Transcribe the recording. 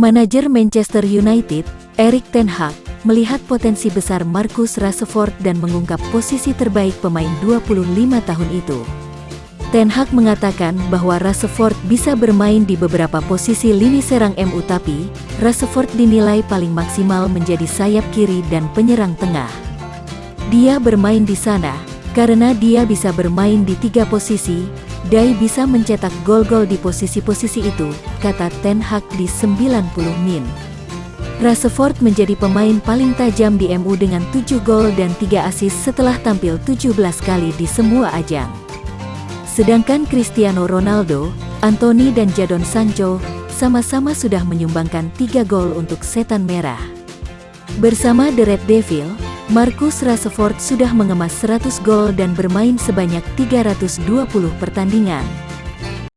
Manajer Manchester United, Erik ten Hag, melihat potensi besar Marcus Rashford dan mengungkap posisi terbaik pemain 25 tahun itu. Ten Hag mengatakan bahwa Rashford bisa bermain di beberapa posisi lini serang MU tapi, Rashford dinilai paling maksimal menjadi sayap kiri dan penyerang tengah. Dia bermain di sana, karena dia bisa bermain di tiga posisi, Dai bisa mencetak gol-gol di posisi-posisi itu, kata Ten Hag di 90 min. Rashford menjadi pemain paling tajam di MU dengan 7 gol dan 3 assist setelah tampil 17 kali di semua ajang. Sedangkan Cristiano Ronaldo, Anthony dan Jadon Sancho sama-sama sudah menyumbangkan 3 gol untuk Setan Merah. Bersama The Red Devil, Marcus Rashford sudah mengemas 100 gol dan bermain sebanyak 320 pertandingan.